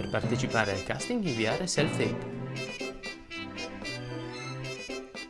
Per partecipare al casting inviare self-tape.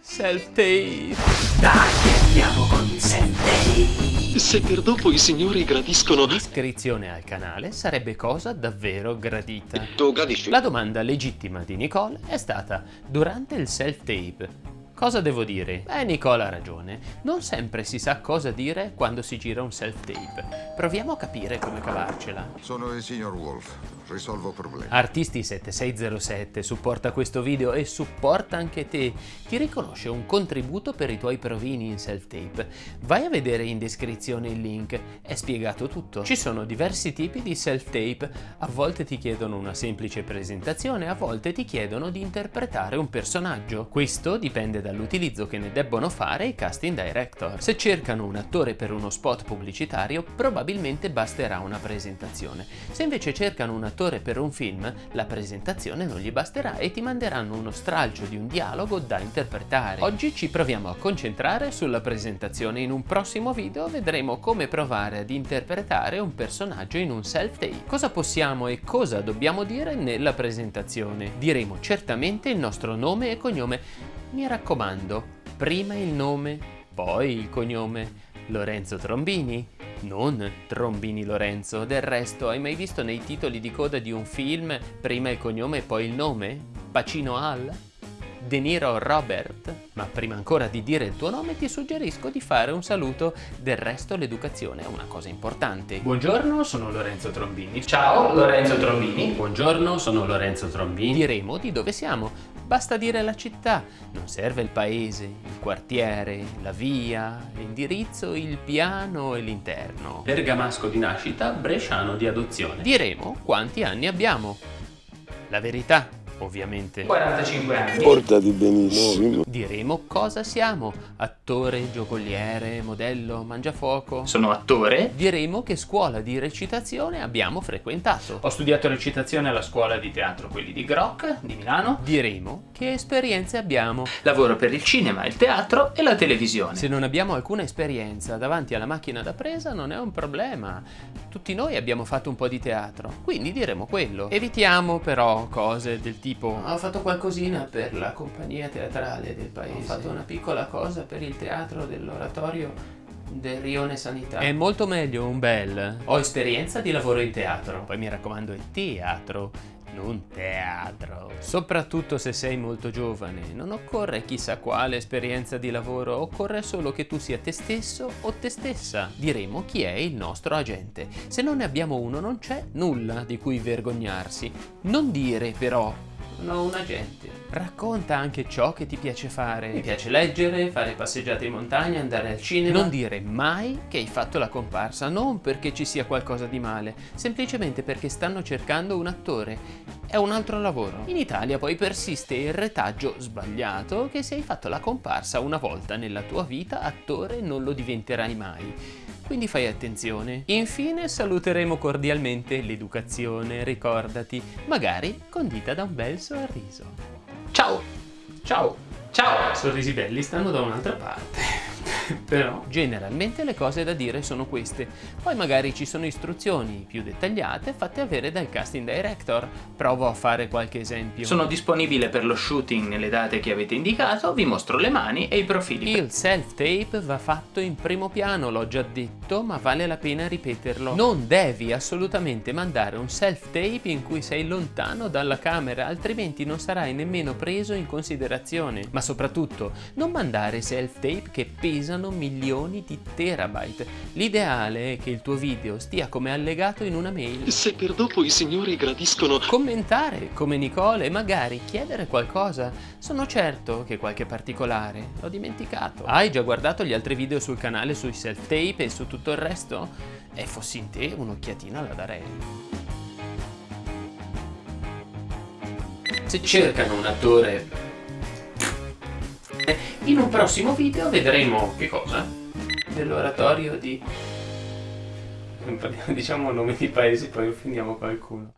Self-tape. Dai, andiamo con il self-tape. Se per dopo i signori gradiscono... L'iscrizione al canale sarebbe cosa davvero gradita. Tu gradisci? La domanda legittima di Nicole è stata durante il self-tape. Cosa devo dire? Beh, Nicole ha ragione. Non sempre si sa cosa dire quando si gira un self-tape. Proviamo a capire come cavarcela. Sono il signor Wolf, risolvo problemi. Artisti7607 supporta questo video e supporta anche te. Ti riconosce un contributo per i tuoi provini in self-tape. Vai a vedere in descrizione il link, è spiegato tutto. Ci sono diversi tipi di self-tape, a volte ti chiedono una semplice presentazione, a volte ti chiedono di interpretare un personaggio. Questo dipende dall'utilizzo che ne debbono fare i casting director. Se cercano un attore per uno spot pubblicitario, probabilmente basterà una presentazione. Se invece cercano un attore per un film, la presentazione non gli basterà e ti manderanno uno stralcio di un dialogo da interpretare. Oggi ci proviamo a concentrare sulla presentazione. In un prossimo video vedremo come provare ad interpretare un personaggio in un self-tape. Cosa possiamo e cosa dobbiamo dire nella presentazione? Diremo certamente il nostro nome e cognome. Mi raccomando, prima il nome, poi il cognome. Lorenzo Trombini? Non Trombini Lorenzo. Del resto, hai mai visto nei titoli di coda di un film prima il cognome e poi il nome? Pacino Al? De Niro Robert? Ma prima ancora di dire il tuo nome ti suggerisco di fare un saluto, del resto l'educazione è una cosa importante. Buongiorno, sono Lorenzo Trombini. Ciao, Lorenzo Trombini. Buongiorno, sono Lorenzo Trombini. Diremo di dove siamo. Basta dire la città, non serve il paese, il quartiere, la via, l'indirizzo, il piano e l'interno. Bergamasco di nascita, bresciano di adozione. Diremo quanti anni abbiamo. La verità, ovviamente. 45 anni. Portati benissimo. Diremo cosa siamo, attore, giocoliere, modello, mangiafuoco. Sono attore. Diremo che scuola di recitazione abbiamo frequentato. Ho studiato recitazione alla scuola di teatro, quelli di Groc, di Milano. Diremo che esperienze abbiamo. Lavoro per il cinema, il teatro e la televisione. Se non abbiamo alcuna esperienza davanti alla macchina da presa non è un problema. Tutti noi abbiamo fatto un po' di teatro, quindi diremo quello. Evitiamo però cose del tipo ho fatto qualcosina per la compagnia teatrale del paese. Ho fatto una piccola cosa per il teatro dell'oratorio del Rione Sanità. È molto meglio un bel. Ho esperienza di lavoro in teatro. Poi mi raccomando, è teatro, non teatro. Soprattutto se sei molto giovane, non occorre chissà quale esperienza di lavoro, occorre solo che tu sia te stesso o te stessa. Diremo chi è il nostro agente. Se non ne abbiamo uno non c'è nulla di cui vergognarsi. Non dire però sono un agente. Racconta anche ciò che ti piace fare. Mi piace leggere, fare passeggiate in montagna, andare al cinema. Non dire mai che hai fatto la comparsa, non perché ci sia qualcosa di male, semplicemente perché stanno cercando un attore. È un altro lavoro. In Italia poi persiste il retaggio sbagliato che se hai fatto la comparsa una volta nella tua vita, attore non lo diventerai mai quindi fai attenzione. Infine saluteremo cordialmente l'educazione, ricordati, magari condita da un bel sorriso. Ciao! Ciao! Ciao! Sorrisi belli stanno da un'altra parte. Però generalmente le cose da dire sono queste. Poi magari ci sono istruzioni più dettagliate fatte avere dal casting director. Provo a fare qualche esempio. Sono disponibile per lo shooting nelle date che avete indicato, vi mostro le mani e i profili. Il self-tape va fatto in primo piano, l'ho già detto, ma vale la pena ripeterlo. Non devi assolutamente mandare un self-tape in cui sei lontano dalla camera, altrimenti non sarai nemmeno preso in considerazione. Ma soprattutto, non mandare self-tape che pesano milioni di terabyte. L'ideale è che il tuo video stia come allegato in una mail. Se per dopo i signori gradiscono... Commentare come Nicole e magari chiedere qualcosa. Sono certo che qualche particolare l'ho dimenticato. Hai già guardato gli altri video sul canale sui self-tape e su tutto il resto? E fossi in te un'occhiatina la darei. Se cercano un attore in un prossimo video vedremo che cosa? Dell'oratorio di... diciamo nomi di paesi poi offendiamo qualcuno.